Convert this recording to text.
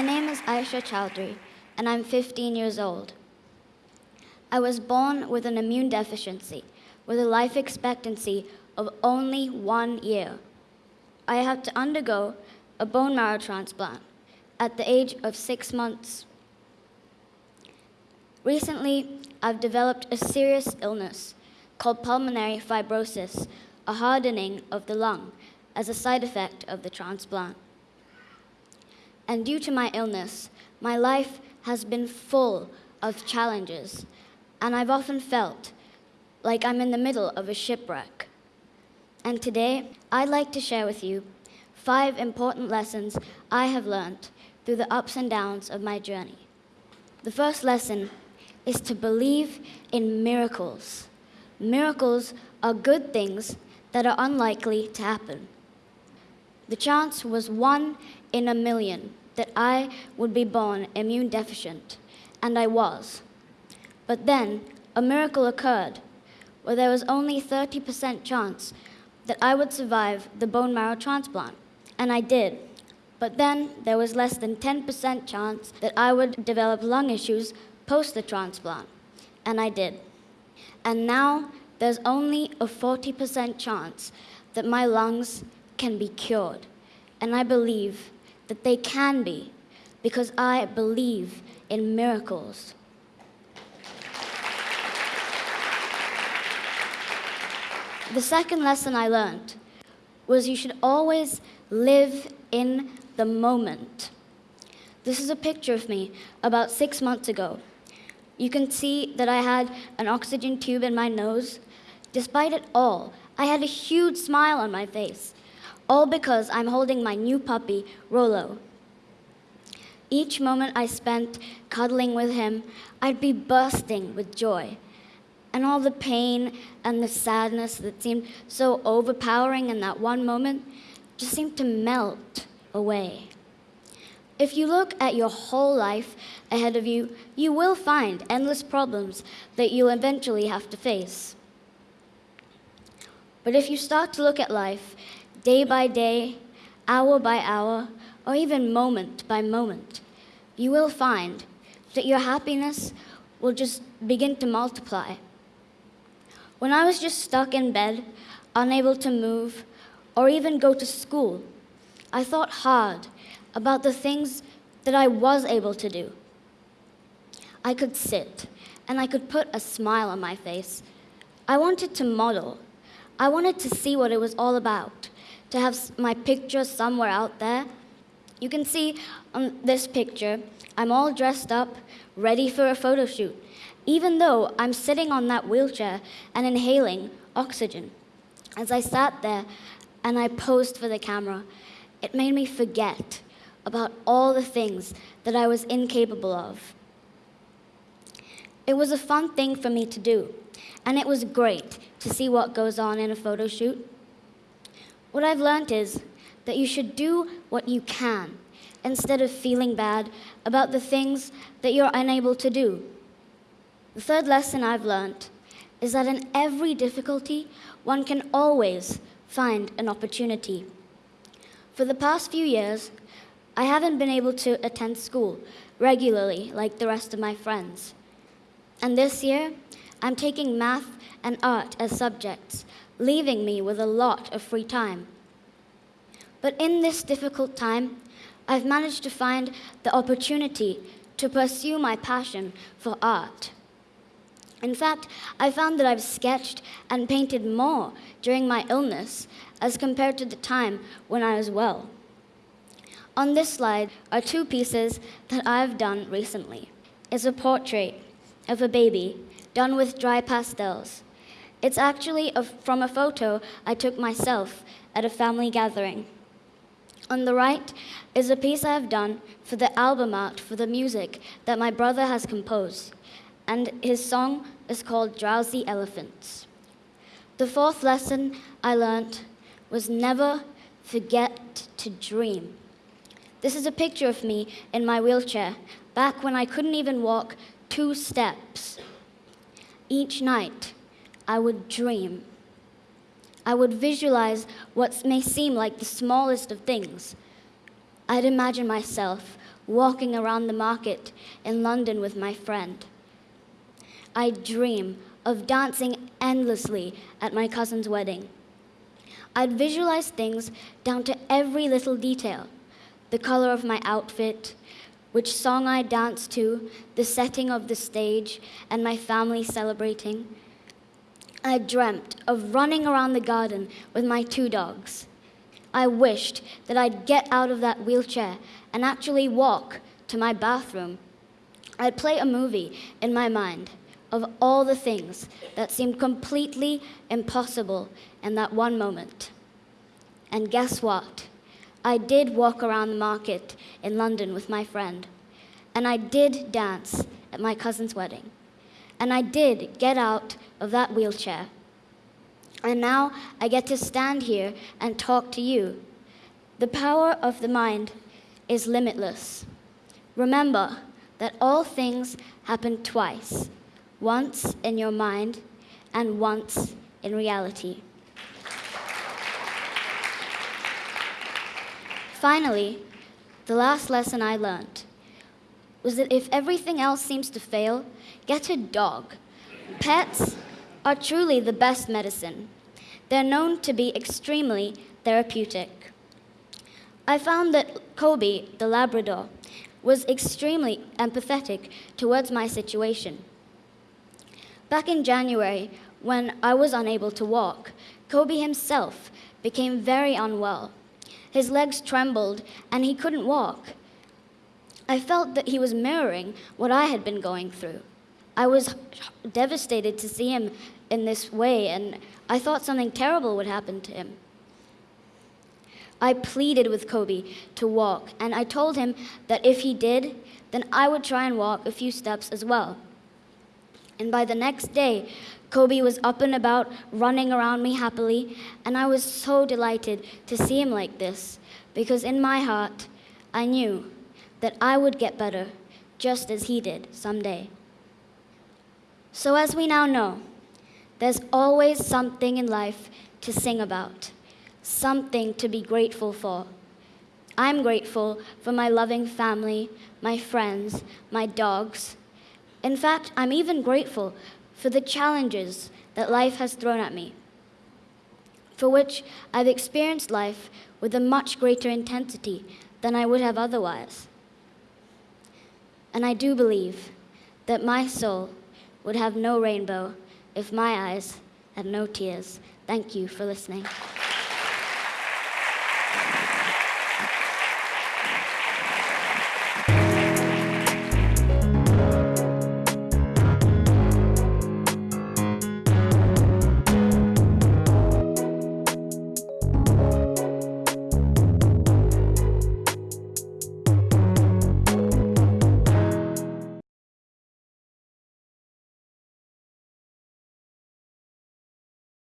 My name is Aisha Chaudhary, and I'm 15 years old. I was born with an immune deficiency, with a life expectancy of only one year. I had to undergo a bone marrow transplant at the age of six months. Recently, I've developed a serious illness called pulmonary fibrosis, a hardening of the lung as a side effect of the transplant. And due to my illness, my life has been full of challenges, and I've often felt like I'm in the middle of a shipwreck. And today, I'd like to share with you five important lessons I have learned through the ups and downs of my journey. The first lesson is to believe in miracles. Miracles are good things that are unlikely to happen. The chance was one in a million that I would be born immune deficient, and I was. But then a miracle occurred where there was only 30% chance that I would survive the bone marrow transplant, and I did. But then there was less than 10% chance that I would develop lung issues post the transplant, and I did. And now there's only a 40% chance that my lungs can be cured. And I believe that they can be because I believe in miracles. The second lesson I learned was you should always live in the moment. This is a picture of me about six months ago. You can see that I had an oxygen tube in my nose. Despite it all, I had a huge smile on my face, all because I'm holding my new puppy, Rolo. Each moment I spent cuddling with him, I'd be bursting with joy and all the pain and the sadness that seemed so overpowering in that one moment just seemed to melt away. If you look at your whole life ahead of you, you will find endless problems that you'll eventually have to face. But if you start to look at life day by day, hour by hour, or even moment by moment, you will find that your happiness will just begin to multiply. When I was just stuck in bed, unable to move, or even go to school, I thought hard about the things that I was able to do. I could sit, and I could put a smile on my face. I wanted to model. I wanted to see what it was all about, to have my picture somewhere out there. You can see on this picture, I'm all dressed up, ready for a photo shoot even though I'm sitting on that wheelchair and inhaling oxygen. As I sat there and I posed for the camera, it made me forget about all the things that I was incapable of. It was a fun thing for me to do, and it was great to see what goes on in a photo shoot. What I've learned is that you should do what you can instead of feeling bad about the things that you're unable to do. The third lesson I've learned is that in every difficulty, one can always find an opportunity. For the past few years, I haven't been able to attend school regularly like the rest of my friends. And this year, I'm taking math and art as subjects, leaving me with a lot of free time. But in this difficult time, I've managed to find the opportunity to pursue my passion for art. In fact, I found that I've sketched and painted more during my illness as compared to the time when I was well. On this slide are two pieces that I've done recently. It's a portrait of a baby done with dry pastels. It's actually a, from a photo I took myself at a family gathering. On the right is a piece I've done for the album art for the music that my brother has composed and his song is called Drowsy Elephants. The fourth lesson I learned was never forget to dream. This is a picture of me in my wheelchair, back when I couldn't even walk two steps. Each night, I would dream. I would visualize what may seem like the smallest of things. I'd imagine myself walking around the market in London with my friend. I'd dream of dancing endlessly at my cousin's wedding. I'd visualize things down to every little detail the color of my outfit, which song I danced to, the setting of the stage, and my family celebrating. I dreamt of running around the garden with my two dogs. I wished that I'd get out of that wheelchair and actually walk to my bathroom. I'd play a movie in my mind of all the things that seemed completely impossible in that one moment. And guess what? I did walk around the market in London with my friend. And I did dance at my cousin's wedding. And I did get out of that wheelchair. And now I get to stand here and talk to you. The power of the mind is limitless. Remember that all things happen twice once in your mind and once in reality. Finally, the last lesson I learned was that if everything else seems to fail, get a dog. Pets are truly the best medicine. They're known to be extremely therapeutic. I found that Kobe, the Labrador, was extremely empathetic towards my situation. Back in January, when I was unable to walk, Kobe himself became very unwell. His legs trembled and he couldn't walk. I felt that he was mirroring what I had been going through. I was devastated to see him in this way, and I thought something terrible would happen to him. I pleaded with Kobe to walk, and I told him that if he did, then I would try and walk a few steps as well. And by the next day, Kobe was up and about, running around me happily, and I was so delighted to see him like this, because in my heart, I knew that I would get better just as he did someday. So, as we now know, there's always something in life to sing about, something to be grateful for. I'm grateful for my loving family, my friends, my dogs. In fact, I'm even grateful for the challenges that life has thrown at me, for which I've experienced life with a much greater intensity than I would have otherwise. And I do believe that my soul would have no rainbow if my eyes had no tears. Thank you for listening.